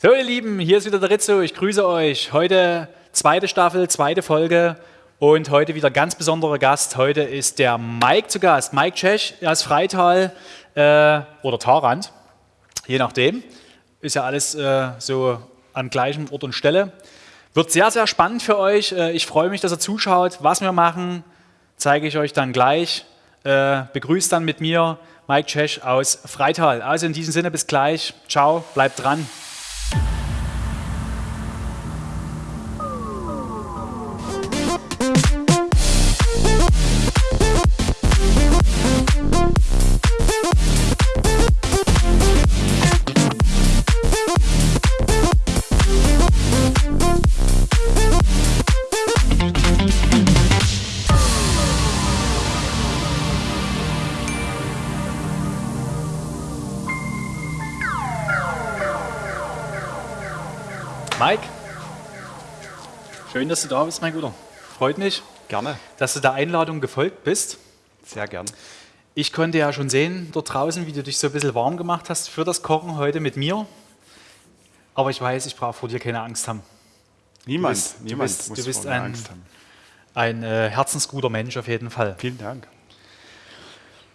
So ihr Lieben, hier ist wieder der Rizzo, ich grüße euch. Heute zweite Staffel, zweite Folge und heute wieder ganz besonderer Gast. Heute ist der Mike zu Gast. Mike Tschech aus Freital äh, oder Tarant, je nachdem. Ist ja alles äh, so an gleichem Ort und Stelle. Wird sehr, sehr spannend für euch. Äh, ich freue mich, dass ihr zuschaut. Was wir machen, zeige ich euch dann gleich. Äh, begrüßt dann mit mir Mike Tschech aus Freital. Also in diesem Sinne bis gleich. Ciao, bleibt dran. Schön, dass du da bist, mein Guter. Freut mich. Gerne. Dass du der Einladung gefolgt bist. Sehr gern. Ich konnte ja schon sehen dort draußen, wie du dich so ein bisschen warm gemacht hast für das Kochen heute mit mir. Aber ich weiß, ich brauche vor dir keine Angst haben. Niemand, du bist, niemand du bist, muss du bist vor ein, Angst haben. ein äh, herzensguter Mensch auf jeden Fall. Vielen Dank.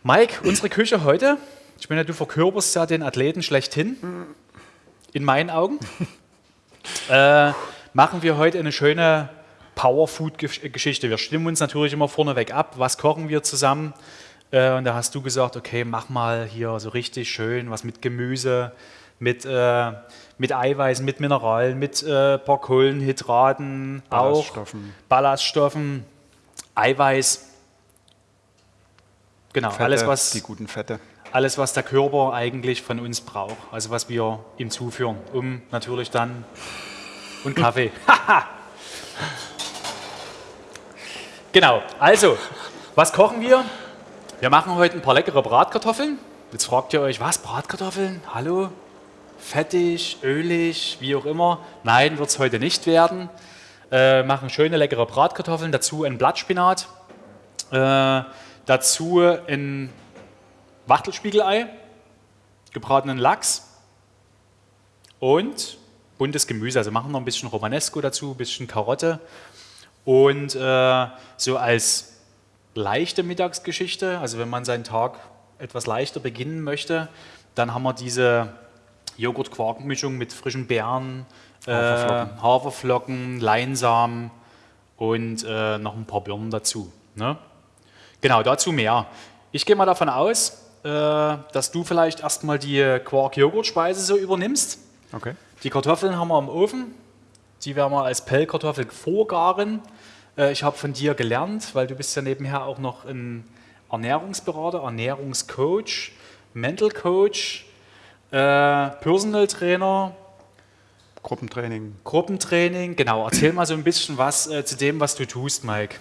Mike, unsere Küche heute, ich meine, du verkörperst ja den Athleten schlechthin, in meinen Augen. äh, machen wir heute eine schöne Powerfood-Geschichte. Wir stimmen uns natürlich immer vorneweg ab, was kochen wir zusammen. Äh, und da hast du gesagt, okay, mach mal hier so richtig schön was mit Gemüse, mit, äh, mit Eiweißen, mit Mineralen, mit äh, paar Kohlenhydraten, auch Ballaststoffen. Ballaststoffen, Eiweiß. Genau, Fette, alles was, die guten Fette. alles, was der Körper eigentlich von uns braucht. Also was wir ihm zuführen, um natürlich dann und Kaffee. genau, also, was kochen wir? Wir machen heute ein paar leckere Bratkartoffeln. Jetzt fragt ihr euch, was, Bratkartoffeln? Hallo? Fettig, ölig, wie auch immer. Nein, wird es heute nicht werden. Äh, machen schöne, leckere Bratkartoffeln, dazu ein Blattspinat, äh, dazu ein Wachtelspiegelei, gebratenen Lachs und buntes Gemüse. Also machen noch ein bisschen Romanesco dazu, ein bisschen Karotte. Und äh, so als leichte Mittagsgeschichte, also wenn man seinen Tag etwas leichter beginnen möchte, dann haben wir diese Joghurt-Quark-Mischung mit frischen Beeren, Haferflocken. äh, Haferflocken Leinsamen und äh, noch ein paar Birnen dazu. Ne? Genau, dazu mehr. Ich gehe mal davon aus, äh, dass du vielleicht erstmal die Quark-Joghurt-Speise so übernimmst. Okay. Die Kartoffeln haben wir im Ofen. Die werden wir als Pellkartoffel vorgaren. Äh, Ich habe von dir gelernt, weil du bist ja nebenher auch noch ein Ernährungsberater, Ernährungscoach, Mental Coach, äh, Personal Trainer, Gruppentraining. Gruppentraining. Genau, erzähl mal so ein bisschen was äh, zu dem, was du tust, Mike.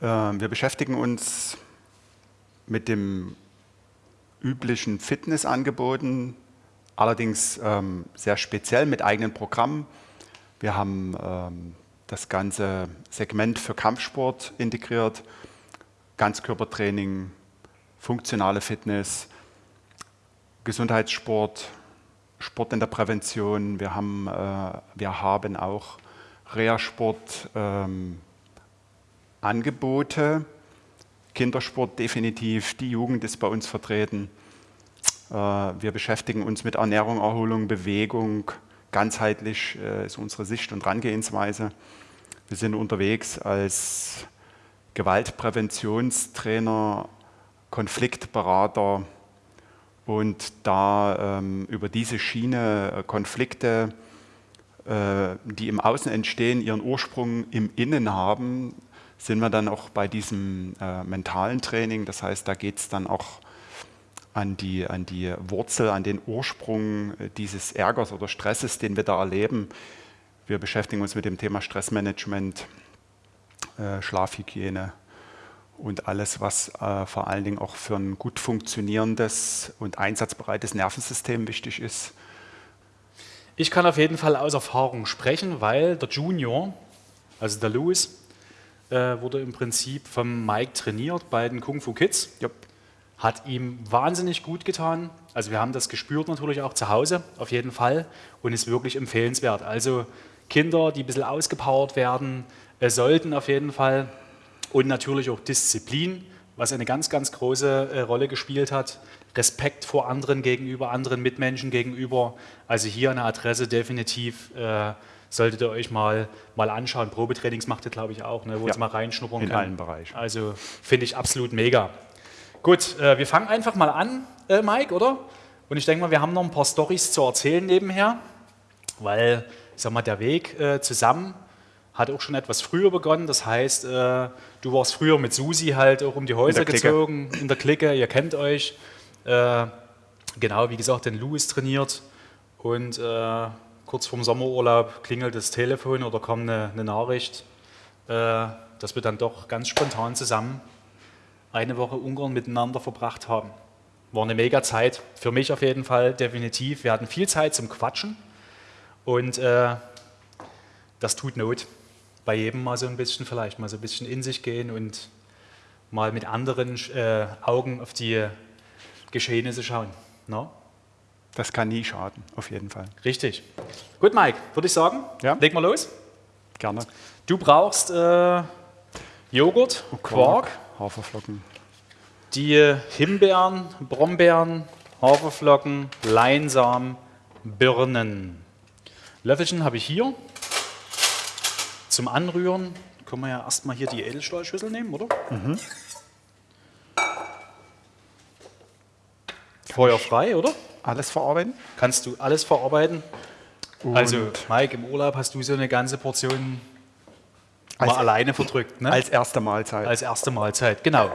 Äh, wir beschäftigen uns mit dem üblichen Fitnessangeboten, allerdings ähm, sehr speziell mit eigenen Programmen. Wir haben ähm, das ganze Segment für Kampfsport integriert, Ganzkörpertraining, funktionale Fitness, Gesundheitssport, Sport in der Prävention. Wir haben, äh, wir haben auch Reha-Sport, ähm, Angebote. Kindersport definitiv, die Jugend ist bei uns vertreten. Äh, Wir beschäftigen uns mit Ernährung, Erholung, Bewegung. Ganzheitlich äh, ist unsere Sicht und Herangehensweise. Wir sind unterwegs als Gewaltpräventionstrainer, Konfliktberater und da ähm, über diese Schiene äh, Konflikte, äh, die im Außen entstehen, ihren Ursprung im Innen haben, sind wir dann auch bei diesem äh, mentalen Training. Das heißt, da geht es dann auch an die, an die Wurzel, an den Ursprung äh, dieses Ärgers oder Stresses, den wir da erleben. Wir beschäftigen uns mit dem Thema Stressmanagement, äh, Schlafhygiene und alles, was äh, vor allen Dingen auch für ein gut funktionierendes und einsatzbereites Nervensystem wichtig ist. Ich kann auf jeden Fall aus Erfahrung sprechen, weil der Junior, also der Louis, äh, wurde im Prinzip vom Mike trainiert bei den Kung Fu Kids. Jupp. Hat ihm wahnsinnig gut getan. Also wir haben das gespürt natürlich auch zu Hause, auf jeden Fall, und ist wirklich empfehlenswert. Also Kinder, die ein bisschen ausgepowert werden, äh, sollten auf jeden Fall und natürlich auch Disziplin, was eine ganz, ganz große äh, Rolle gespielt hat. Respekt vor anderen gegenüber, anderen Mitmenschen gegenüber. Also hier eine Adresse definitiv äh, solltet ihr euch mal, mal anschauen. Probetrainings macht ihr, glaube ich, auch, ne, wo ja, ihr mal reinschnuppern in kann. In allen Bereichen. Also finde ich absolut mega. Gut, äh, wir fangen einfach mal an, äh, Mike, oder? Und ich denke mal, wir haben noch ein paar Storys zu erzählen nebenher, weil, ich sag mal, der Weg äh, zusammen hat auch schon etwas früher begonnen. Das heißt, äh, du warst früher mit Susi halt auch um die Häuser in gezogen, in der Clique, ihr kennt euch. Äh, genau, wie gesagt, den Louis trainiert und äh, kurz vorm Sommerurlaub klingelt das Telefon oder kommt eine, eine Nachricht, dass wir dann doch ganz spontan zusammen eine Woche Ungarn miteinander verbracht haben. War eine mega Zeit, für mich auf jeden Fall definitiv. Wir hatten viel Zeit zum Quatschen und äh, das tut Not. Bei jedem mal so ein bisschen vielleicht, mal so ein bisschen in sich gehen und mal mit anderen äh, Augen auf die Geschehnisse schauen. No? Das kann nie schaden, auf jeden Fall. Richtig. Gut, Mike, würde ich sagen, ja? legen wir los. Gerne. Du brauchst äh, Joghurt, oh, Quark, Haferflocken. Die Himbeeren, Brombeeren, Haferflocken, Leinsamen, Birnen. Löffelchen habe ich hier. Zum Anrühren können wir ja erstmal hier die Edelstahlschüssel nehmen, oder? Mhm. Feuer frei, oder? Alles verarbeiten? Kannst du alles verarbeiten. Und also, Mike, im Urlaub hast du so eine ganze Portion mal alleine verdrückt. Ne? Als erste Mahlzeit. Als erste Mahlzeit, genau.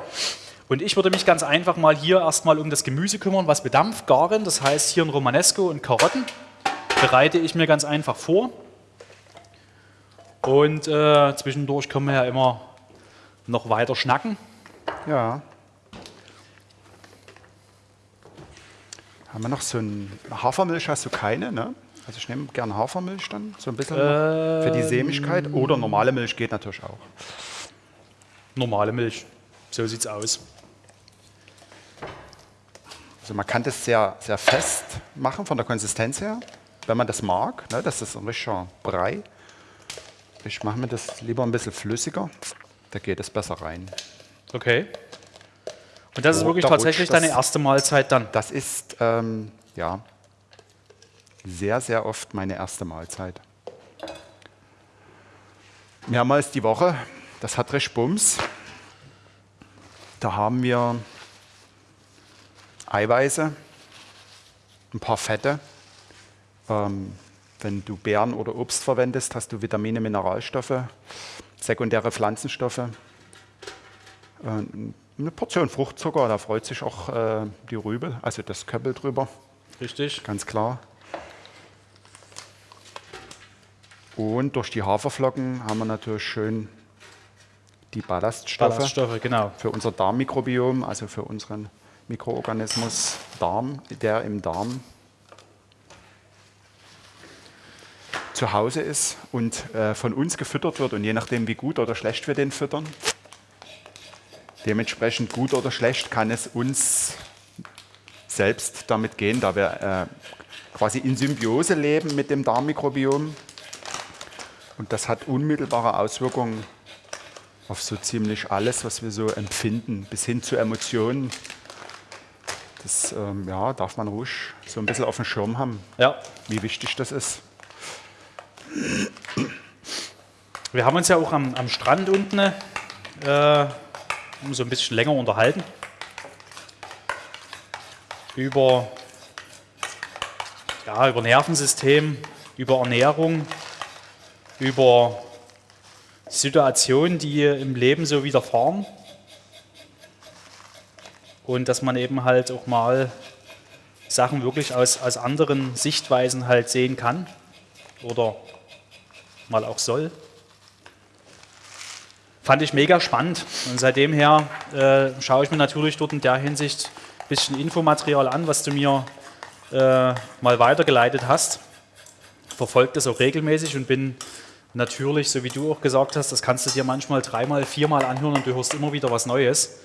Und ich würde mich ganz einfach mal hier erstmal um das Gemüse kümmern, was bedampft, garen. Das heißt, hier ein Romanesco und Karotten bereite ich mir ganz einfach vor. Und äh, zwischendurch können wir ja immer noch weiter schnacken. Ja. Haben wir noch so ein Hafermilch? Hast du keine, ne? Also ich nehme gerne Hafermilch dann, so ein bisschen ähm, für die Sämigkeit. Oder normale Milch geht natürlich auch. Normale Milch, so sieht es aus. Also man kann das sehr, sehr fest machen von der Konsistenz her, wenn man das mag. Ne? Das ist ein richtiger Brei. Ich mache mir das lieber ein bisschen flüssiger, da geht es besser rein. Okay. Und das oh, ist wirklich tatsächlich deine erste Mahlzeit dann? Das ist, ähm, ja, sehr, sehr oft meine erste Mahlzeit. Mehrmals die Woche, das hat recht Bums. Da haben wir Eiweiße, ein paar Fette. Ähm, wenn du Beeren oder Obst verwendest, hast du Vitamine, Mineralstoffe, sekundäre Pflanzenstoffe. Äh, eine Portion Fruchtzucker, da freut sich auch äh, die Rübe, also das Köppel drüber. Richtig. Ganz klar. Und durch die Haferflocken haben wir natürlich schön die Ballaststoffe, Ballaststoffe genau. für unser Darmmikrobiom, also für unseren Mikroorganismus Darm, der im Darm zu Hause ist und äh, von uns gefüttert wird und je nachdem, wie gut oder schlecht wir den füttern, dementsprechend gut oder schlecht kann es uns selbst damit gehen, da wir äh, quasi in Symbiose leben mit dem Darmmikrobiom. Und das hat unmittelbare Auswirkungen auf so ziemlich alles, was wir so empfinden, bis hin zu Emotionen, das ähm, ja, darf man ruhig so ein bisschen auf dem Schirm haben, ja. wie wichtig das ist. Wir haben uns ja auch am, am Strand unten äh, so ein bisschen länger unterhalten über, ja, über Nervensystem, über Ernährung, über Situationen, die im Leben so widerfahren und dass man eben halt auch mal Sachen wirklich aus, aus anderen Sichtweisen halt sehen kann oder mal auch soll. Fand ich mega spannend und seitdem her äh, schaue ich mir natürlich dort in der Hinsicht ein bisschen Infomaterial an, was du mir äh, mal weitergeleitet hast. Verfolge das auch regelmäßig und bin natürlich, so wie du auch gesagt hast, das kannst du dir manchmal dreimal, viermal anhören und du hörst immer wieder was Neues.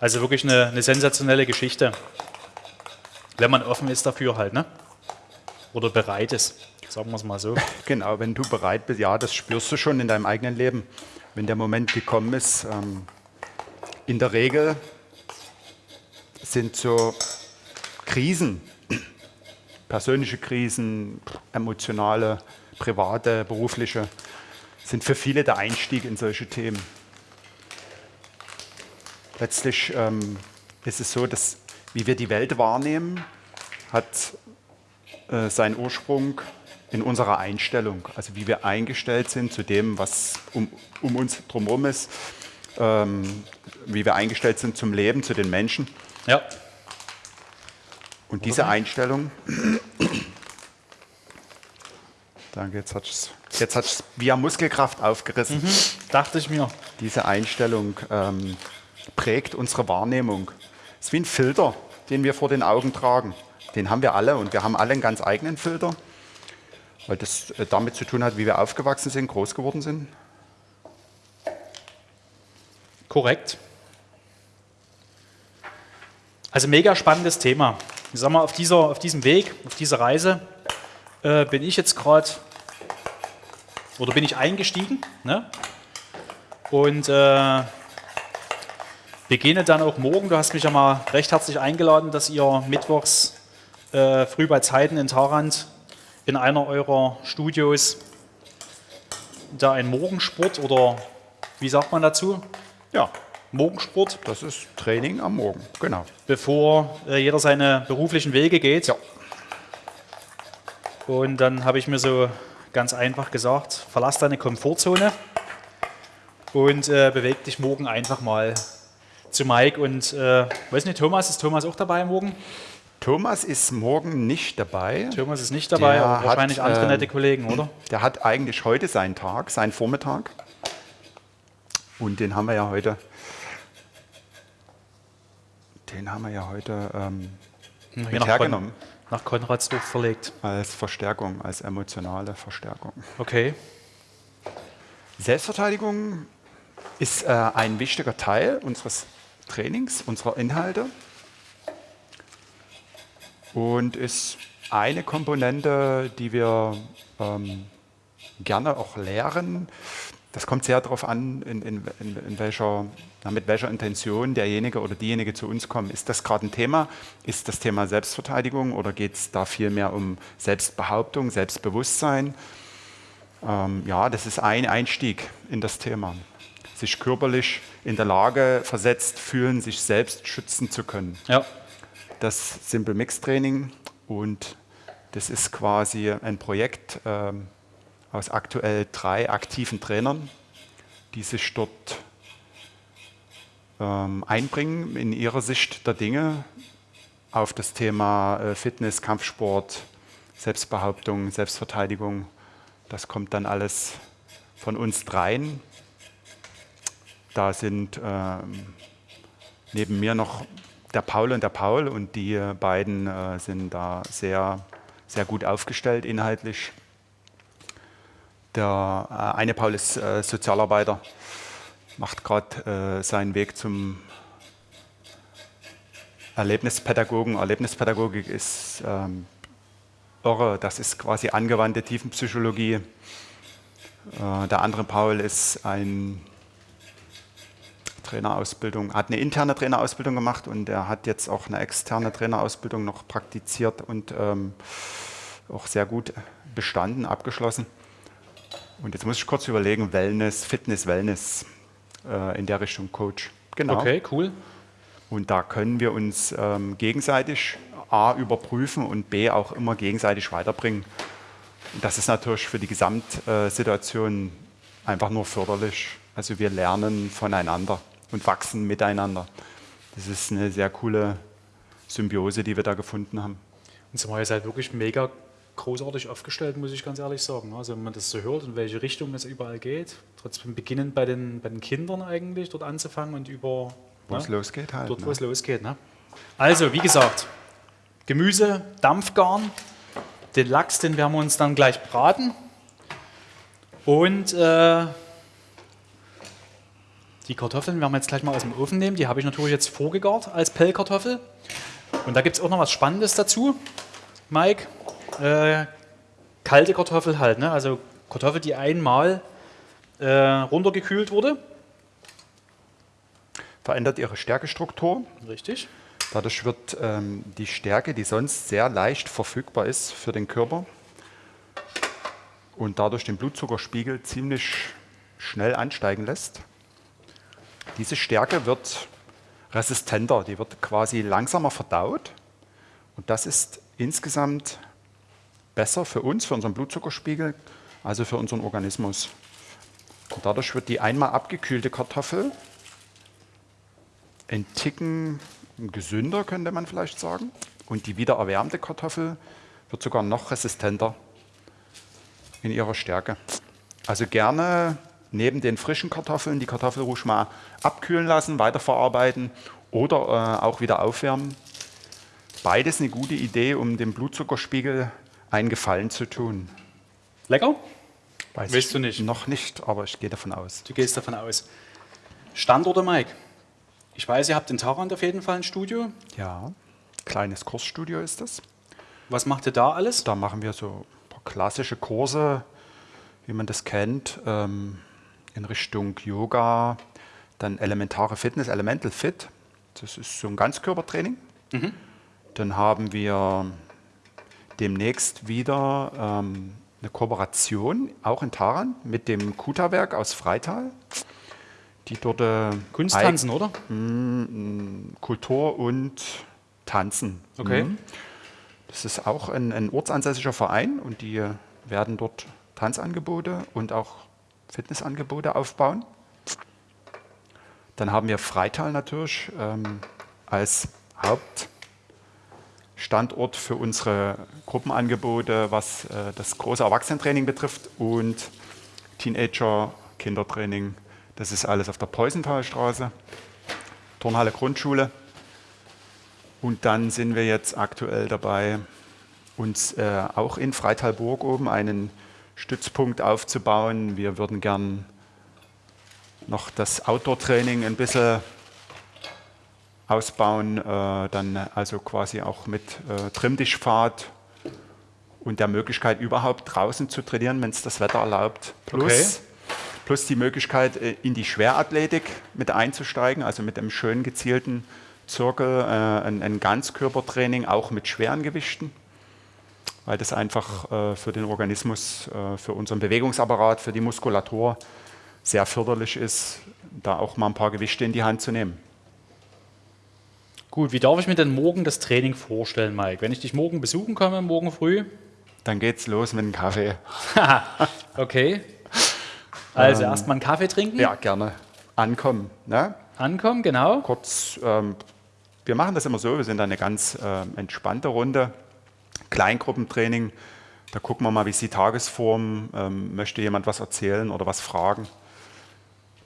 Also wirklich eine, eine sensationelle Geschichte. Wenn man offen ist dafür halt, ne? Oder bereit ist, sagen wir es mal so. Genau, wenn du bereit bist, ja, das spürst du schon in deinem eigenen Leben. Wenn der Moment gekommen ist, ähm, in der Regel sind so Krisen, persönliche Krisen, emotionale, private, berufliche, sind für viele der Einstieg in solche Themen. Letztlich ähm, ist es so, dass wie wir die Welt wahrnehmen, hat äh, seinen Ursprung in unserer Einstellung, also wie wir eingestellt sind zu dem, was um, um uns drumherum ist, ähm, wie wir eingestellt sind zum Leben, zu den Menschen. Ja. Und diese Einstellung, danke, jetzt hat es jetzt hat's via Muskelkraft aufgerissen. Mhm, dachte ich mir. Diese Einstellung ähm, prägt unsere Wahrnehmung. Es ist wie ein Filter, den wir vor den Augen tragen. Den haben wir alle und wir haben alle einen ganz eigenen Filter, weil das äh, damit zu tun hat, wie wir aufgewachsen sind, groß geworden sind. Korrekt. Also mega spannendes Thema. Ich sag mal, auf, dieser, auf diesem Weg, auf dieser Reise äh, bin ich jetzt gerade, oder bin ich eingestiegen ne? und äh, beginne dann auch morgen. Du hast mich ja mal recht herzlich eingeladen, dass ihr mittwochs äh, früh bei Zeiten in Tarant in einer eurer Studios da ein Morgensport oder wie sagt man dazu? Ja, Morgensport, das ist Training am Morgen, genau. bevor äh, jeder seine beruflichen Wege geht. Ja. Und dann habe ich mir so ganz einfach gesagt, verlass deine Komfortzone und äh, beweg dich morgen einfach mal zu Mike. Und äh, weiß nicht, Thomas, ist Thomas auch dabei morgen? Thomas ist morgen nicht dabei. Thomas ist nicht dabei, Der aber wahrscheinlich hat, andere ähm, nette Kollegen, oder? Der hat eigentlich heute seinen Tag, seinen Vormittag. Und den haben wir ja heute. Den haben wir ja heute ähm, mit hergenommen Kon nach Konradsdorf verlegt. als Verstärkung, als emotionale Verstärkung. Okay. Selbstverteidigung ist äh, ein wichtiger Teil unseres Trainings, unserer Inhalte und ist eine Komponente, die wir ähm, gerne auch lehren. Das kommt sehr darauf an, in, in, in, welcher, mit welcher Intention derjenige oder diejenige zu uns kommt. Ist das gerade ein Thema? Ist das Thema Selbstverteidigung oder geht es da vielmehr um Selbstbehauptung, Selbstbewusstsein? Ähm, ja, das ist ein Einstieg in das Thema. Sich körperlich in der Lage versetzt fühlen, sich selbst schützen zu können. Ja. Das Simple Mix Training und das ist quasi ein Projekt ähm, aus aktuell drei aktiven Trainern, die sich dort ähm, einbringen in ihrer Sicht der Dinge auf das Thema äh, Fitness, Kampfsport, Selbstbehauptung, Selbstverteidigung. Das kommt dann alles von uns dreien. Da sind ähm, neben mir noch der Paul und der Paul und die beiden äh, sind da sehr, sehr gut aufgestellt inhaltlich. Der äh, eine Paul ist äh, Sozialarbeiter, macht gerade äh, seinen Weg zum Erlebnispädagogen. Erlebnispädagogik ist ähm, irre, das ist quasi angewandte Tiefenpsychologie. Äh, der andere Paul ist ein Trainerausbildung, hat eine interne Trainerausbildung gemacht und er hat jetzt auch eine externe Trainerausbildung noch praktiziert und ähm, auch sehr gut bestanden, abgeschlossen. Und jetzt muss ich kurz überlegen, Wellness, Fitness, Wellness äh, in der Richtung Coach. Genau. Okay, cool. Und da können wir uns ähm, gegenseitig A überprüfen und B auch immer gegenseitig weiterbringen. Und das ist natürlich für die Gesamtsituation einfach nur förderlich. Also wir lernen voneinander und wachsen miteinander. Das ist eine sehr coole Symbiose, die wir da gefunden haben. Und zumal ihr seid wirklich mega großartig aufgestellt, muss ich ganz ehrlich sagen. Also wenn man das so hört, in welche Richtung es überall geht, trotzdem beginnend bei den, bei den Kindern eigentlich dort anzufangen und über Wo ne, es losgeht halt. dort, ne? wo es losgeht. Ne? Also, wie gesagt, Gemüse, Dampfgarn, den Lachs, den werden wir uns dann gleich braten. Und äh, die Kartoffeln werden wir jetzt gleich mal aus dem Ofen nehmen. Die habe ich natürlich jetzt vorgegart als Pellkartoffel. Und da gibt es auch noch was Spannendes dazu, Mike. Äh, kalte Kartoffel halt, ne? also Kartoffel, die einmal äh, runtergekühlt wurde. Verändert ihre Stärkestruktur. Richtig. Dadurch wird ähm, die Stärke, die sonst sehr leicht verfügbar ist für den Körper und dadurch den Blutzuckerspiegel ziemlich schnell ansteigen lässt. Diese Stärke wird resistenter, die wird quasi langsamer verdaut und das ist insgesamt besser für uns, für unseren Blutzuckerspiegel, also für unseren Organismus. Und dadurch wird die einmal abgekühlte Kartoffel ein Ticken gesünder, könnte man vielleicht sagen. Und die wieder erwärmte Kartoffel wird sogar noch resistenter in ihrer Stärke. Also gerne neben den frischen Kartoffeln die Kartoffel ruhig mal abkühlen lassen, weiterverarbeiten oder äh, auch wieder aufwärmen. Beides eine gute Idee, um dem Blutzuckerspiegel einen Gefallen zu tun. Lecker? Weiß Willst du nicht? Noch nicht, aber ich gehe davon aus. Du gehst davon aus. Standorte, Mike. Ich weiß, ihr habt in Tarant auf jeden Fall ein Studio. Ja, kleines Kursstudio ist das. Was macht ihr da alles? Da machen wir so ein paar klassische Kurse, wie man das kennt, ähm, in Richtung Yoga, dann elementare Fitness, Elemental Fit. Das ist so ein Ganzkörpertraining. Dann haben wir demnächst wieder ähm, eine Kooperation, auch in Taran, mit dem Kuta-Werk aus Freital, die dort äh, Kunsttanzen, oder? Kultur und Tanzen. Okay. Mhm. Das ist auch ein, ein ortsansässiger Verein und die werden dort Tanzangebote und auch Fitnessangebote aufbauen. Dann haben wir Freital natürlich ähm, als Hauptstandort für unsere Gruppenangebote, was äh, das große Erwachsenentraining betrifft und Teenager, Kindertraining. Das ist alles auf der Peusenthalstraße, Turnhalle Grundschule. Und dann sind wir jetzt aktuell dabei, uns äh, auch in Freitalburg oben einen Stützpunkt aufzubauen. Wir würden gern noch das Outdoor-Training ein bisschen ausbauen, äh, dann also quasi auch mit äh, Trimmtischpfad und der Möglichkeit überhaupt draußen zu trainieren, wenn es das Wetter erlaubt. Plus, Okay. plus die Möglichkeit äh, in die Schwerathletik mit einzusteigen, also mit einem schön gezielten Zirkel, äh, ein, ein Ganzkörpertraining auch mit schweren Gewichten weil das einfach äh, für den Organismus, äh, für unseren Bewegungsapparat, für die Muskulatur sehr förderlich ist, da auch mal ein paar Gewichte in die Hand zu nehmen. Gut, wie darf ich mir denn morgen das Training vorstellen, Mike? Wenn ich dich morgen besuchen komme, morgen früh? Dann geht's los mit dem Kaffee. Okay. Also erstmal einen Kaffee trinken, Ja, gerne. Ankommen. Ne? ankommen, genau. Kurz, ähm, wir machen das immer so, wir sind eine ganz ähm, entspannte Runde. Kleingruppentraining, da gucken wir mal, wie ist die Tagesform, ähm, möchte jemand was erzählen oder was fragen.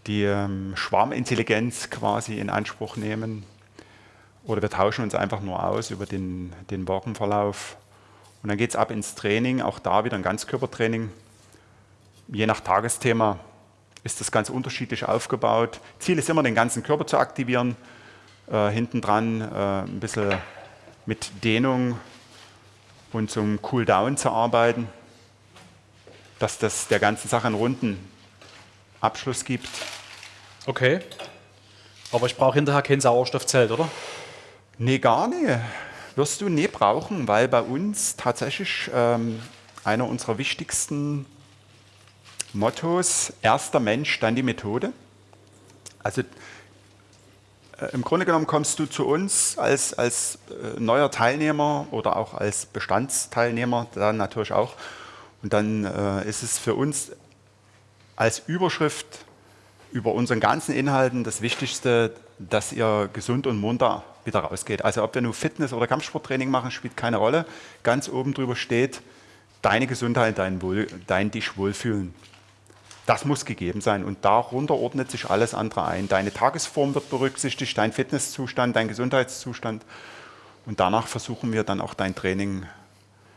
Die ähm, Schwarmintelligenz quasi in Anspruch nehmen. Oder wir tauschen uns einfach nur aus über den, den Wochenverlauf. Und dann geht es ab ins Training, auch da wieder ein Ganzkörpertraining. Je nach Tagesthema ist das ganz unterschiedlich aufgebaut. Ziel ist immer, den ganzen Körper zu aktivieren. Äh, hinten dran äh, ein bisschen mit Dehnung und zum Cooldown zu arbeiten, dass das der ganzen Sache einen runden Abschluss gibt. Okay. Aber ich brauche hinterher kein Sauerstoffzelt, oder? Nee, gar nicht. Wirst du nie brauchen, weil bei uns tatsächlich ähm, einer unserer wichtigsten Mottos, erster Mensch, dann die Methode. Also äh, im Grunde genommen kommst du zu uns als, als äh, neuer Teilnehmer oder auch als Bestandsteilnehmer dann natürlich auch. Und dann äh, ist es für uns als Überschrift über unseren ganzen Inhalten das Wichtigste, dass ihr gesund und munter wieder rausgeht. Also ob wir nur Fitness- oder Kampfsporttraining machen, spielt keine Rolle. Ganz oben drüber steht, deine Gesundheit, dein, Wohl, dein dich wohlfühlen. Das muss gegeben sein und darunter ordnet sich alles andere ein. Deine Tagesform wird berücksichtigt, dein Fitnesszustand, dein Gesundheitszustand und danach versuchen wir dann auch dein Training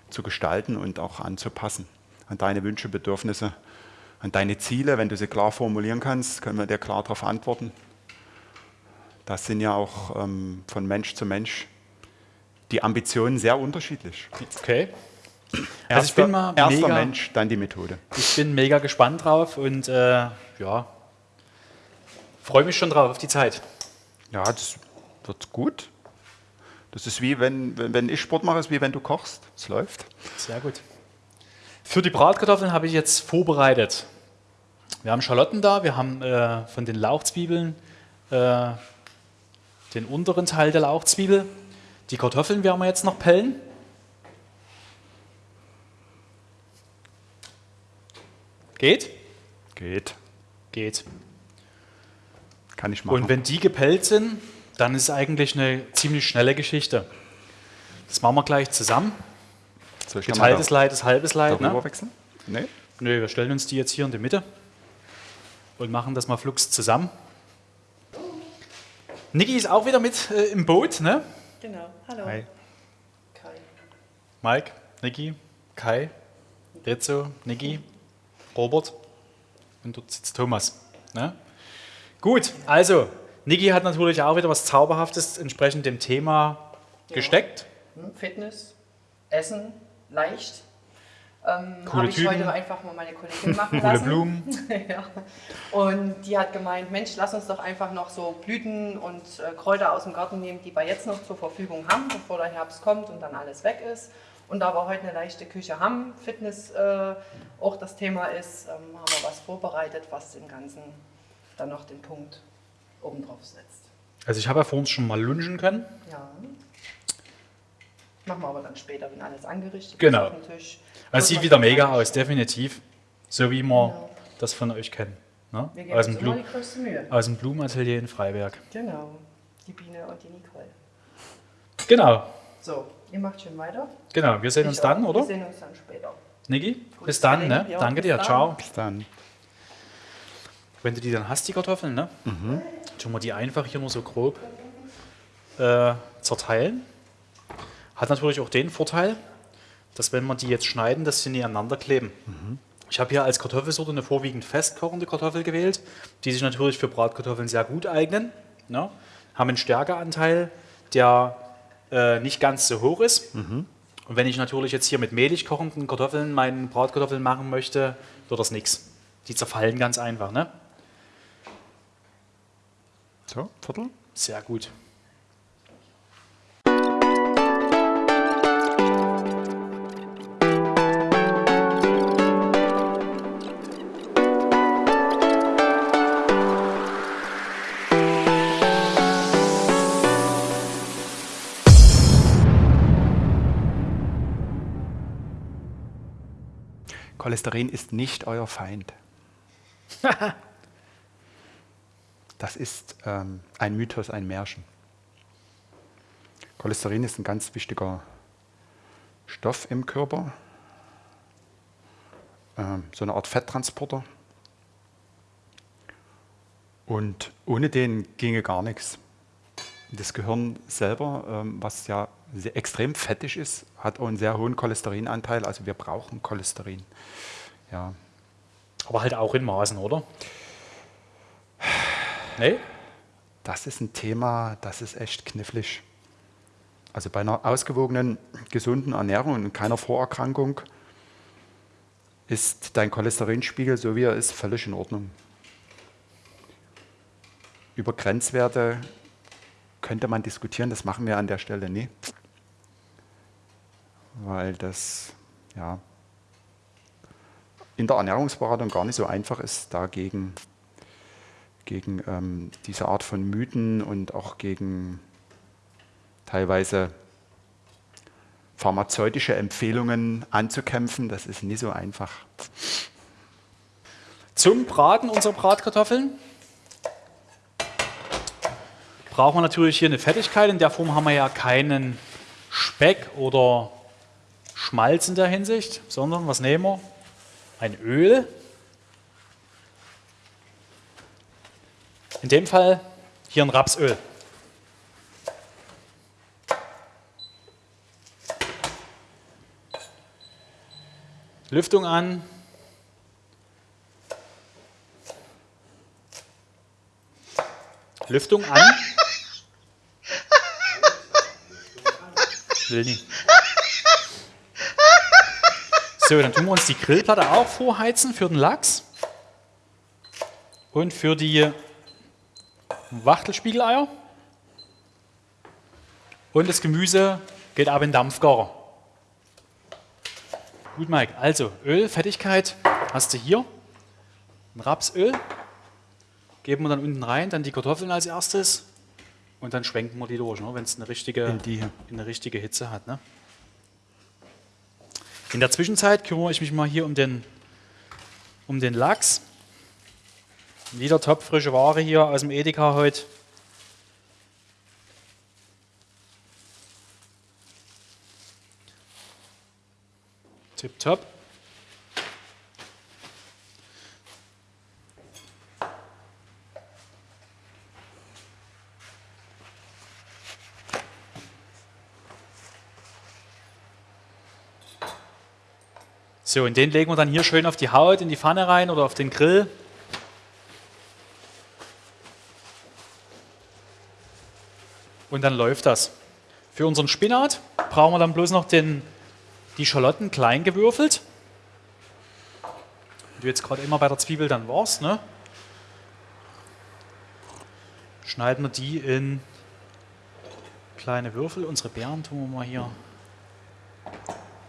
zu gestalten und auch anzupassen an deine Wünsche, Bedürfnisse, an deine Ziele. Wenn du sie klar formulieren kannst, können wir dir klar darauf antworten. Das sind ja auch ähm, von Mensch zu Mensch die Ambitionen sehr unterschiedlich. Okay. Also ich bin mal erster mega, Mensch, dann die Methode. Ich bin mega gespannt drauf und äh, ja, freue mich schon drauf auf die Zeit. Ja, das wird gut. Das ist wie wenn, wenn, wenn ich Sport mache, ist wie wenn du kochst. Es läuft. Sehr gut. Für die Bratkartoffeln habe ich jetzt vorbereitet. Wir haben Schalotten da, wir haben äh, von den Lauchzwiebeln äh, den unteren Teil der Lauchzwiebel. Die Kartoffeln werden wir jetzt noch pellen. Geht? Geht. Geht. Kann ich machen. Und wenn die gepellt sind, dann ist es eigentlich eine ziemlich schnelle Geschichte. Das machen wir gleich zusammen. Geteiltes Leid ist halbes Leid. Ne? wechseln? Nee. Nö, wir stellen uns die jetzt hier in die Mitte und machen das mal flugs zusammen. Niki ist auch wieder mit äh, im Boot, ne? Genau. Hallo. Hi. Kai. Mike, Niki, Kai, Rizzo, Niki. Robert und dort sitzt Thomas. Ne? Gut, also Niki hat natürlich auch wieder was Zauberhaftes entsprechend dem Thema ja. gesteckt. Hm, Fitness, Essen, leicht. Ähm, Habe ich heute einfach mal meine Kollegin machen Coole lassen. Blumen. ja. Und die hat gemeint, Mensch, lass uns doch einfach noch so Blüten und äh, Kräuter aus dem Garten nehmen, die wir jetzt noch zur Verfügung haben, bevor der Herbst kommt und dann alles weg ist. Und da wir heute eine leichte Küche haben, Fitness äh, auch das Thema ist, ähm, haben wir was vorbereitet, was dem Ganzen dann noch den Punkt oben drauf setzt. Also ich habe ja vor uns schon mal lunchen können. Ja. Machen wir aber dann später, wenn alles angerichtet genau. ist Tisch. Also sieht wieder mega aus, definitiv. So wie wir genau. das von euch kennen. Ne? Wir geben aus, dem Blu die größte Mühe. aus dem Blumenatelier in Freiberg. Genau, die Biene und die Nicole. Genau. So, Ihr macht schön weiter. Genau, wir sehen ich uns dann, oder? Wir sehen uns dann später. Niki, bis dann, ne? Ja, Danke dir, dann. ciao. Bis dann. Wenn du die dann hast, die Kartoffeln, ne? Mhm. Tun wir die einfach hier nur so grob äh, zerteilen. Hat natürlich auch den Vorteil, dass wenn wir die jetzt schneiden, dass sie nebeneinander kleben. Mhm. Ich habe hier als Kartoffelsorte eine vorwiegend festkochende Kartoffel gewählt, die sich natürlich für Bratkartoffeln sehr gut eignen. Ne? Haben einen Stärkeanteil, der äh, nicht ganz so hoch ist. Mhm. Und wenn ich natürlich jetzt hier mit mehlig kochenden Kartoffeln meinen Bratkartoffeln machen möchte, wird das nichts. Die zerfallen ganz einfach. Ne? So, Viertel? Sehr gut. Cholesterin ist nicht euer Feind. das ist ähm, ein Mythos, ein Märchen. Cholesterin ist ein ganz wichtiger Stoff im Körper, ähm, so eine Art Fetttransporter. Und ohne den ginge gar nichts. Das Gehirn selber, ähm, was ja extrem fettig ist, hat auch einen sehr hohen Cholesterinanteil. Also wir brauchen Cholesterin. Ja. Aber halt auch in Maßen, oder? Nee? Das ist ein Thema, das ist echt knifflig. Also bei einer ausgewogenen, gesunden Ernährung und keiner Vorerkrankung ist dein Cholesterinspiegel, so wie er ist, völlig in Ordnung. Über Grenzwerte könnte man diskutieren, das machen wir an der Stelle nie weil das ja, in der Ernährungsberatung gar nicht so einfach ist, dagegen gegen ähm, diese Art von Mythen und auch gegen teilweise pharmazeutische Empfehlungen anzukämpfen. Das ist nicht so einfach. Zum Braten unserer Bratkartoffeln brauchen wir natürlich hier eine Fettigkeit. In der Form haben wir ja keinen Speck oder Schmalz in der Hinsicht, sondern was nehmen wir? Ein Öl. In dem Fall hier ein Rapsöl. Lüftung an. Lüftung an. will nicht. So, dann tun wir uns die Grillplatte auch vorheizen für den Lachs. Und für die Wachtelspiegeleier. Und das Gemüse geht ab in den Dampfgarer. Gut, Mike. Also, Öl, Fettigkeit hast du hier. Ein Rapsöl. Geben wir dann unten rein, dann die Kartoffeln als erstes. Und dann schwenken wir die durch, ne, wenn es eine richtige, In die eine richtige Hitze hat. Ne? In der Zwischenzeit kümmere ich mich mal hier um den, um den Lachs. Wieder topfrische Ware hier aus dem Edeka heute. Tipptopp. So, und den legen wir dann hier schön auf die Haut, in die Pfanne rein oder auf den Grill. Und dann läuft das. Für unseren Spinat brauchen wir dann bloß noch den, die Schalotten klein gewürfelt. Wie du jetzt gerade immer bei der Zwiebel dann warst, ne? Schneiden wir die in kleine Würfel. Unsere Beeren tun wir mal hier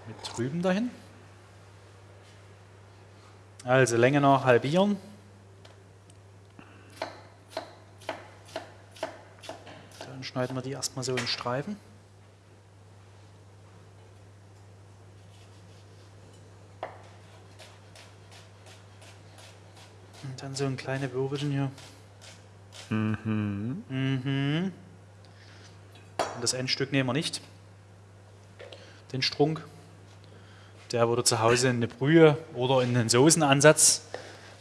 mit drüben dahin. Also Länge noch halbieren. Dann schneiden wir die erstmal so in Streifen. Und dann so ein kleine Würfelchen hier. Mhm. Und das Endstück nehmen wir nicht. Den Strunk. Der würde zu Hause in eine Brühe oder in einen Soßenansatz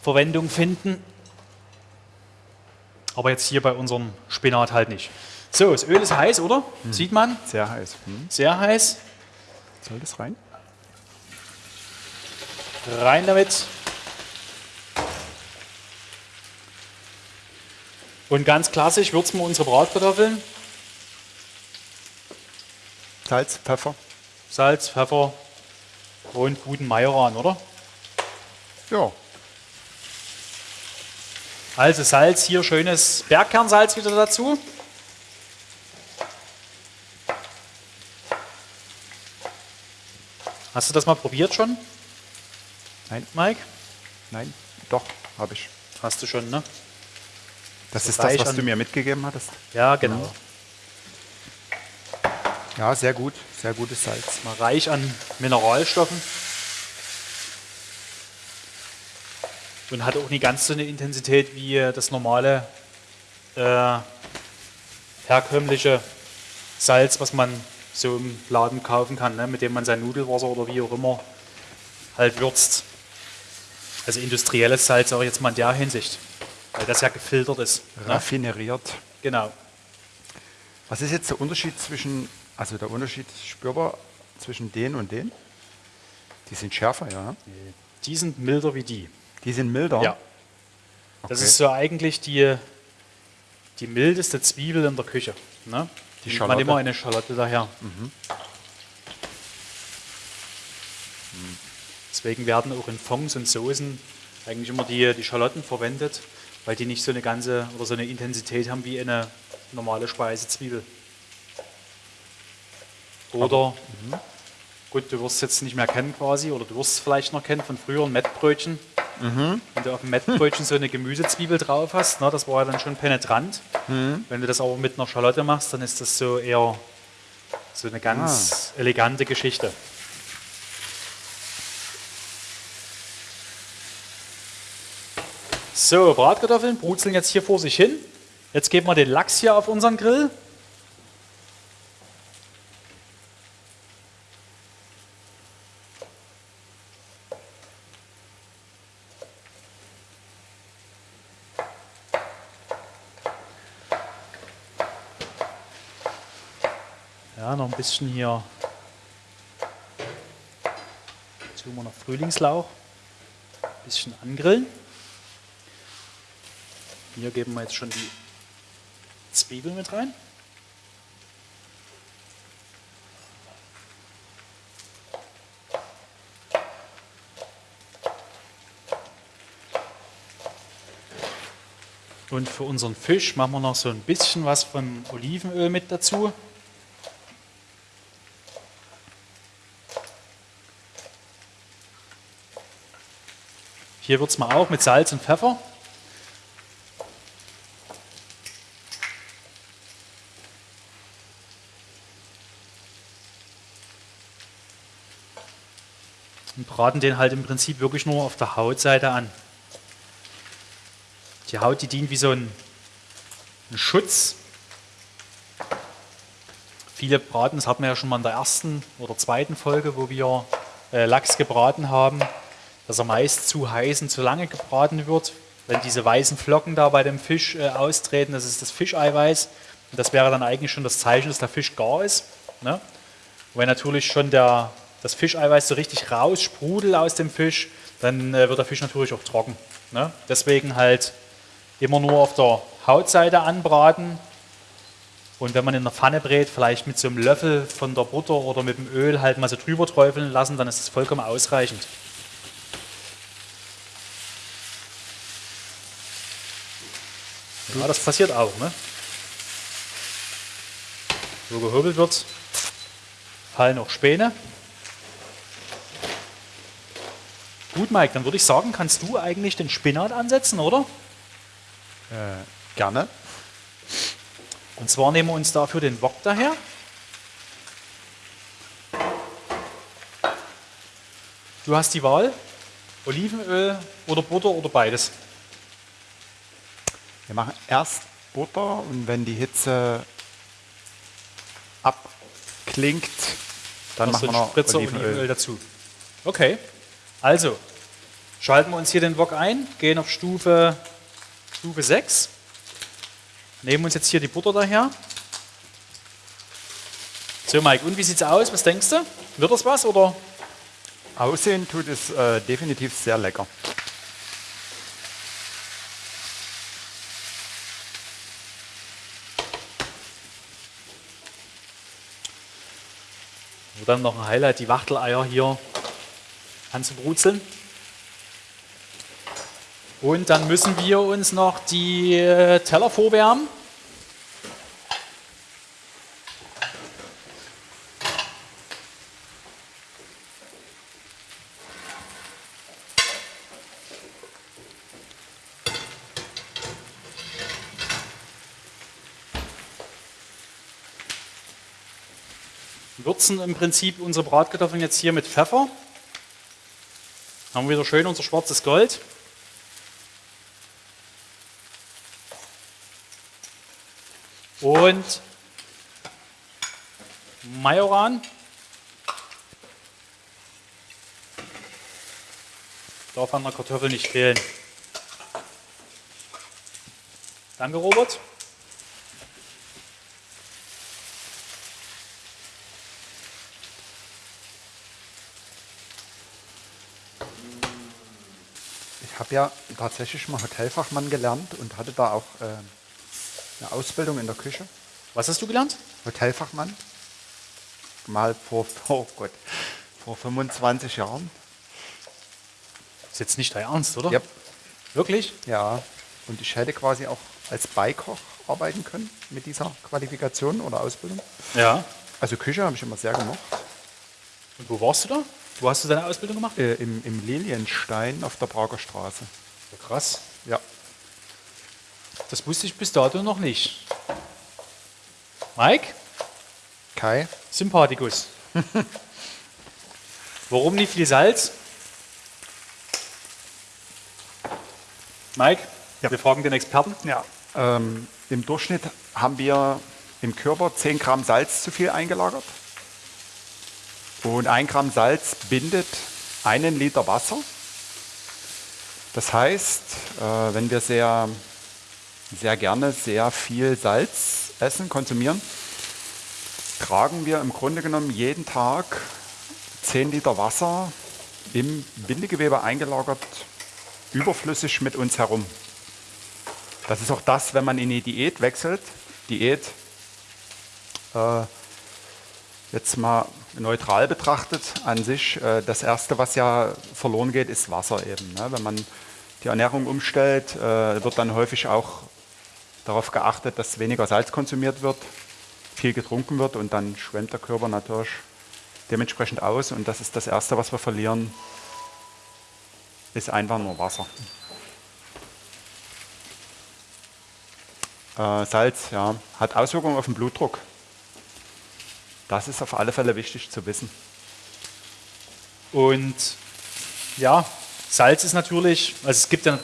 Verwendung finden. Aber jetzt hier bei unserem Spinat halt nicht. So, das Öl ist heiß, oder? Sieht man? Sehr heiß. Hm. Sehr heiß. Soll das rein? Rein damit. Und ganz klassisch würzen wir unsere Bratkartoffeln. Salz, Pfeffer. Salz, Pfeffer und guten Majoran, oder? Ja. Also Salz, hier schönes Bergkernsalz wieder dazu. Hast du das mal probiert schon, Nein, Mike? nein, doch, habe ich. Hast du schon, ne? Das So ist das, was an- du mir mitgegeben hattest. Ja, genau. Ja, sehr gut. Sehr gutes Salz. Mal reich an Mineralstoffen. Und hat auch nicht ganz so eine Intensität wie das normale äh, herkömmliche Salz, was man so im Laden kaufen kann, ne? mit dem man sein Nudelwasser oder wie auch immer halt würzt. Also industrielles Salz, sage ich jetzt mal in der Hinsicht, weil das ja gefiltert ist. Ne? Raffineriert. Genau. Was ist jetzt der Unterschied zwischen, also der Unterschied spürbar zwischen den und den? Die sind schärfer, ja. Die sind milder wie die. Die sind milder. Ja. Das Okay. ist so eigentlich die, die mildeste Zwiebel in der Küche. Ne? Die Nimmt Schalotte. Man immer eine Schalotte daher. Deswegen werden auch in Fonds und Soßen eigentlich immer die, die Schalotten verwendet, weil die nicht so eine ganze oder so eine Intensität haben wie eine normale Speisezwiebel. Oder, gut, du wirst es jetzt nicht mehr kennen quasi, oder du wirst es vielleicht noch kennen von früheren Mettbrötchen. Wenn du auf dem Mettbrötchen so eine Gemüsezwiebel drauf hast, ne, das war ja dann schon penetrant. Wenn du das aber mit einer Schalotte machst, dann ist das so eher so eine ganz elegante Geschichte. So, Bratkartoffeln brutzeln jetzt hier vor sich hin. Jetzt geben wir den Lachs hier auf unseren Grill. bisschen hier, jetzt tun noch Frühlingslauch, ein bisschen angrillen. Hier geben wir jetzt schon die Zwiebel mit rein. Und für unseren Fisch machen wir noch so ein bisschen was von Olivenöl mit dazu. Hier es mal auch mit Salz und Pfeffer. Und braten den halt im Prinzip wirklich nur auf der Hautseite an. Die Haut, die dient wie so ein, ein Schutz. Viele braten, das hatten wir ja schon mal in der ersten oder zweiten Folge, wo wir äh, Lachs gebraten haben, dass er meist zu heiß und zu lange gebraten wird. Wenn diese weißen Flocken da bei dem Fisch äh, austreten, das ist das Fischeiweiß. Und das wäre dann eigentlich schon das Zeichen, dass der Fisch gar ist. Ne? Wenn natürlich schon der, das Fischeiweiß so richtig raussprudelt aus dem Fisch, dann äh, wird der Fisch natürlich auch trocken. Ne? Deswegen halt immer nur auf der Hautseite anbraten. Und wenn man in der Pfanne brät, vielleicht mit so einem Löffel von der Butter oder mit dem Öl halt mal so drüber träufeln lassen, dann ist es vollkommen ausreichend. Ja, das passiert auch. Ne? So gehobelt wird, fallen auch Späne. Gut, Mike, dann würde ich sagen, kannst du eigentlich den Spinat ansetzen, oder? Äh, gerne. Und zwar nehmen wir uns dafür den Wok daher. Du hast die Wahl, Olivenöl oder Butter oder beides. Wir machen erst Butter und wenn die Hitze abklingt, dann Noch machen wir noch Spritzer Olivenöl. Olivenöl dazu. Okay, also schalten wir uns hier den Wok ein, gehen auf Stufe, Stufe 6, nehmen uns jetzt hier die Butter daher. So Mike, und wie sieht's aus? Was denkst du? Wird das was oder? Aussehen tut es äh, definitiv sehr lecker. Dann noch ein Highlight, die Wachteleier hier anzubrutzeln. Und dann müssen wir uns noch die äh, Teller vorwärmen. Würzen im Prinzip unsere Bratkartoffeln jetzt hier mit Pfeffer. Haben wir wieder schön unser schwarzes Gold. Und Majoran. Darf an der Kartoffel nicht fehlen. Danke, Robert. Habe ja tatsächlich mal Hotelfachmann gelernt und hatte da auch äh, eine Ausbildung in der Küche. Was hast du gelernt? Hotelfachmann. Mal vor, oh Gott, vor 25 Jahren. Ist jetzt nicht dein Ernst, oder? Yep. Wirklich? Ja, und ich hätte quasi auch als Beikoch arbeiten können mit dieser Qualifikation oder Ausbildung. Ja. Also Küche habe ich immer sehr gemocht. Und wo warst du da? Wo hast du deine Ausbildung gemacht? Äh, im, Im Lilienstein auf der Prager Straße. Ja, krass. Ja. Das wusste ich bis dato noch nicht. Mike? Kai? Sympathikus. Warum nicht viel Salz? Mike, Ja. wir fragen den Experten. Ja. Ähm, Im Durchschnitt haben wir im Körper 10 Gramm Salz zu viel eingelagert. Und ein Gramm Salz bindet einen Liter Wasser. Das heißt, äh, wenn wir sehr, sehr gerne sehr viel Salz essen, konsumieren, tragen wir im Grunde genommen jeden Tag 10 Liter Wasser im Bindegewebe eingelagert, überflüssig mit uns herum. Das ist auch das, wenn man in die Diät wechselt. Diät, äh, jetzt mal neutral betrachtet, an sich, äh, das Erste, was ja verloren geht, ist Wasser eben. Ne? Wenn man die Ernährung umstellt, äh, wird dann häufig auch darauf geachtet, dass weniger Salz konsumiert wird, viel getrunken wird und dann schwemmt der Körper natürlich dementsprechend aus. Und das ist das Erste, was wir verlieren, ist einfach nur Wasser. Äh, Salz ja, hat Auswirkungen auf den Blutdruck. Das ist auf alle Fälle wichtig zu wissen. Und ja, Salz ist natürlich, also es gibt ja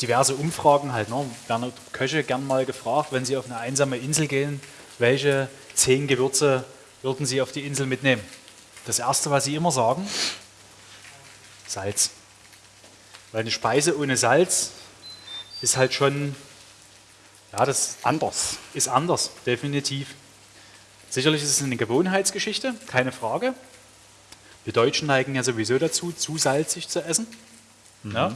diverse Umfragen halt, ne? werden Köche gern mal gefragt, wenn sie auf eine einsame Insel gehen, welche zehn Gewürze würden sie auf die Insel mitnehmen? Das erste, was sie immer sagen, Salz. Weil eine Speise ohne Salz ist halt schon, ja, das anders. Ist anders, definitiv. Sicherlich ist es eine Gewohnheitsgeschichte, keine Frage. Wir Deutschen neigen ja sowieso dazu, zu salzig zu essen. Mhm. Ja?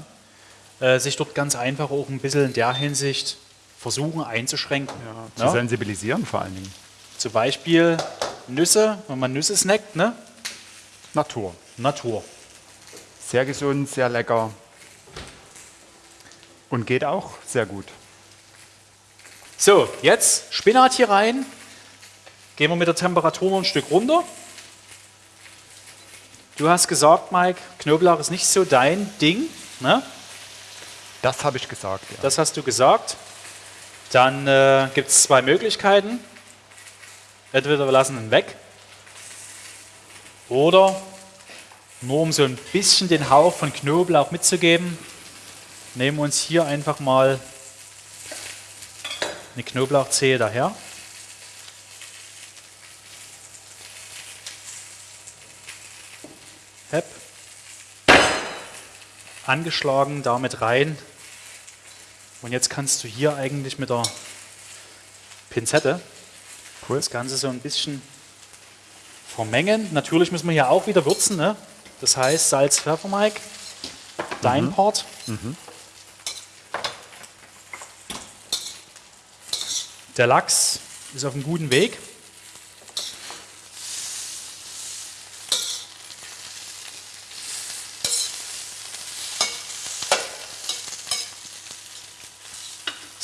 Äh, sich dort ganz einfach auch ein bisschen in der Hinsicht versuchen einzuschränken. Ja, zu ja? sensibilisieren vor allen Dingen. Zum Beispiel Nüsse, wenn man Nüsse snackt, ne? Natur. Natur. Sehr gesund, sehr lecker. Und geht auch sehr gut. So, jetzt Spinat hier rein. Gehen wir mit der Temperatur noch ein Stück runter. Du hast gesagt, Mike, Knoblauch ist nicht so dein Ding. Ne? Das habe ich gesagt, ja. Das hast du gesagt. Dann äh, gibt es zwei Möglichkeiten. Entweder wir lassen ihn weg oder nur um so ein bisschen den Hauch von Knoblauch mitzugeben, nehmen wir uns hier einfach mal eine Knoblauchzehe daher. Hep. Angeschlagen damit rein. Und jetzt kannst du hier eigentlich mit der Pinzette cool. das Ganze so ein bisschen vermengen. Natürlich müssen wir hier auch wieder würzen. Ne? Das heißt Salz, Pfeffer, Mike. Dein mhm. Part. Mhm. Der Lachs ist auf einem guten Weg.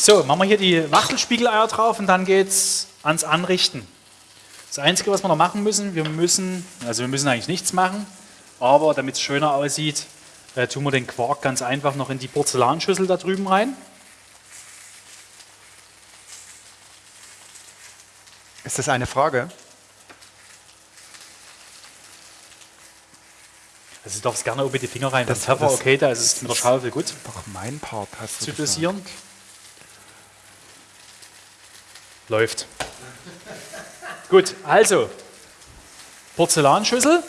So, machen wir hier die Wachtelspiegeleier drauf und dann geht es ans Anrichten. Das Einzige, was wir noch machen müssen, wir müssen, also wir müssen eigentlich nichts machen, aber damit es schöner aussieht, äh, tun wir den Quark ganz einfach noch in die Porzellanschüssel da drüben rein. Ist das eine Frage? Also du darfst gerne oben die Finger rein. Das Pfeffer, okay, da ist es mit der Schaufel gut. Doch mein Part hast du Zu dosieren. Läuft. Gut, also Porzellanschüssel.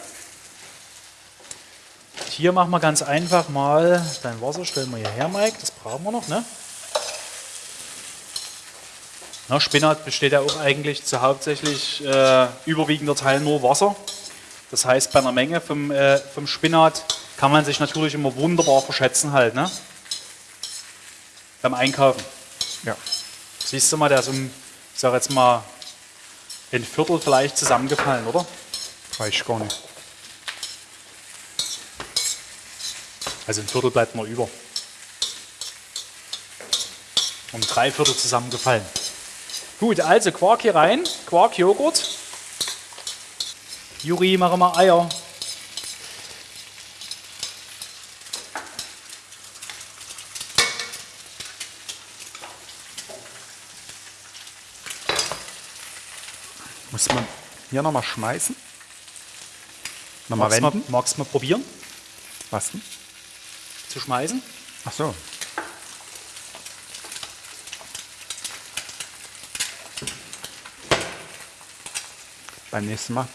Hier machen wir ganz einfach mal dein Wasser, stellen wir hierher, Mike, das brauchen wir noch. Ne? Na, Spinat besteht ja auch eigentlich zu hauptsächlich äh, überwiegender Teil nur Wasser. Das heißt, bei einer Menge vom, äh, vom Spinat kann man sich natürlich immer wunderbar verschätzen halt, ne? Beim Einkaufen. Ja. Siehst du mal, der ist um ich sage jetzt mal, ein Viertel vielleicht zusammengefallen, oder? Reicht gar nicht. Also ein Viertel bleibt noch über. Um drei Viertel zusammengefallen. Gut, also Quark hier rein, Quark, Joghurt. Juri, machen wir Eier. Muss man hier nochmal schmeißen? Nochmal magst wenden? Mal, magst du mal probieren? Was denn? Zu schmeißen? Ach so. Beim nächsten Mal.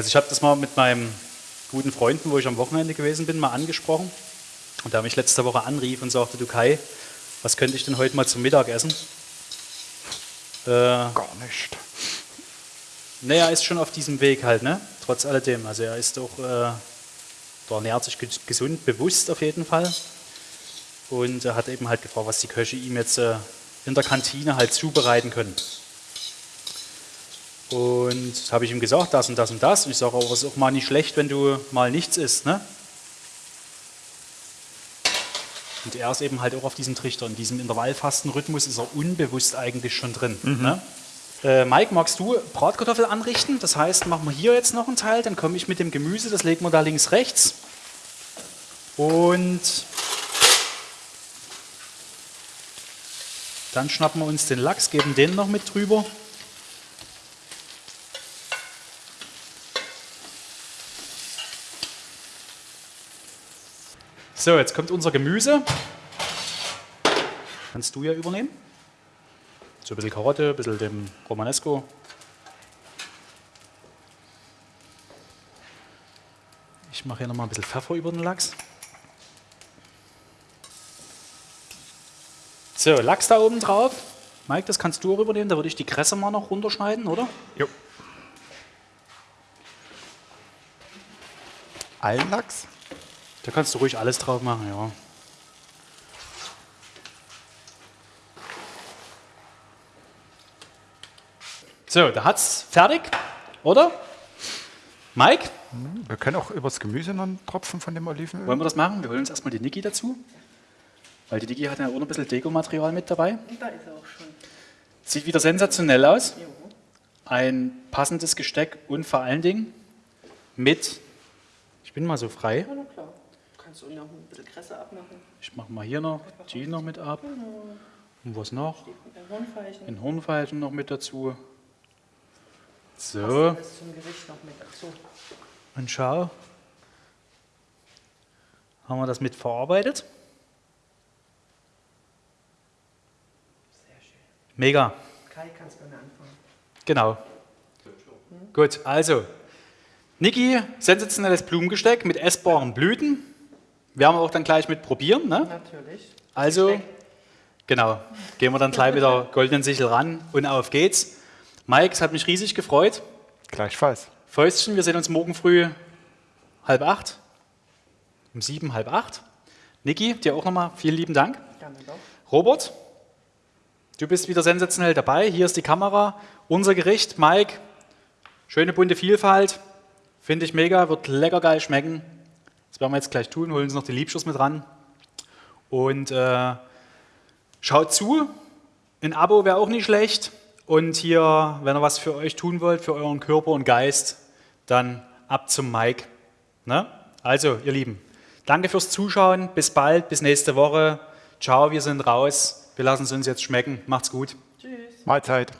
Also ich habe das mal mit meinem guten Freunden, wo ich am Wochenende gewesen bin, mal angesprochen. Und der mich letzte Woche anrief und sagte, du Kai, was könnte ich denn heute mal zum Mittag essen? Äh, Gar nicht. Naja, er ist schon auf diesem Weg halt, ne? Trotz alledem. Also er ist auch, äh, der ernährt sich gesund, bewusst auf jeden Fall. Und er hat eben halt gefragt, was die Köche ihm jetzt äh, in der Kantine halt zubereiten können. Und habe ich ihm gesagt, das und das und das. Und ich sage, aber es ist auch mal nicht schlecht, wenn du mal nichts isst. Ne? Und er ist eben halt auch auf diesem Trichter. In diesem Intervallfastenrhythmus ist er unbewusst eigentlich schon drin. Ne? Äh, Mike, magst du Bratkartoffel anrichten? Das heißt, machen wir hier jetzt noch einen Teil, dann komme ich mit dem Gemüse, das legen wir da links rechts. Und dann schnappen wir uns den Lachs, geben den noch mit drüber. So, jetzt kommt unser Gemüse. Kannst du ja übernehmen. So ein bisschen Karotte, ein bisschen dem Romanesco. Ich mache hier nochmal ein bisschen Pfeffer über den Lachs. So, Lachs da oben drauf. Mike, das kannst du auch übernehmen. Da würde ich die Kresse mal noch runterschneiden, oder? Jo. Allen Lachs? Da kannst du ruhig alles drauf machen, ja. So, da hat's fertig, oder? Mike, Wir können auch übers Gemüse noch einen Tropfen von dem Olivenöl. wollen wir das machen? Wir holen uns erstmal die Niki dazu. Weil die Niki hat ja auch noch ein bisschen Dekomaterial mit dabei. Und da ist er auch schon. Sieht wieder sensationell aus. Ein passendes Gesteck und vor allen Dingen mit, ich bin mal so frei, Ja, na klar. Kannst du noch ein bisschen Kresse abmachen. ich mache mal hier noch die noch mit ab. Und was noch? Ein Hornfeilchen. Noch mit dazu. So, Das zum Gericht noch mit dazu. und schau. Haben wir das mit verarbeitet? Sehr schön. Mega. Kai, kannst mir anfangen. Genau. Gut, also. Niki, sensationelles Blumengesteck mit essbaren Blüten. Werden wir auch dann gleich mit probieren. Ne? Natürlich. Also, genau. Gehen wir dann gleich mit der goldenen Sichel ran und auf geht's. Mike, es hat mich riesig gefreut. Gleichfalls. Fäustchen, wir sehen uns morgen früh halb acht. Um sieben, halb acht. Niki, dir auch nochmal vielen lieben Dank. Gerne doch. Robert, du bist wieder sensationell dabei. Hier ist die Kamera. Unser Gericht, Mike, schöne bunte Vielfalt. Finde ich mega, wird lecker geil schmecken. Das werden wir jetzt gleich tun. Holen uns noch die Liebschuss mit ran. Und äh, schaut zu. Ein Abo wäre auch nicht schlecht. Und hier, wenn ihr was für euch tun wollt, für euren Körper und Geist, dann ab zum Mike. Ne? Also, ihr Lieben, danke fürs Zuschauen. Bis bald, bis nächste Woche. Ciao, wir sind raus. Wir lassen es uns jetzt schmecken. Macht's gut. Tschüss. Mahlzeit.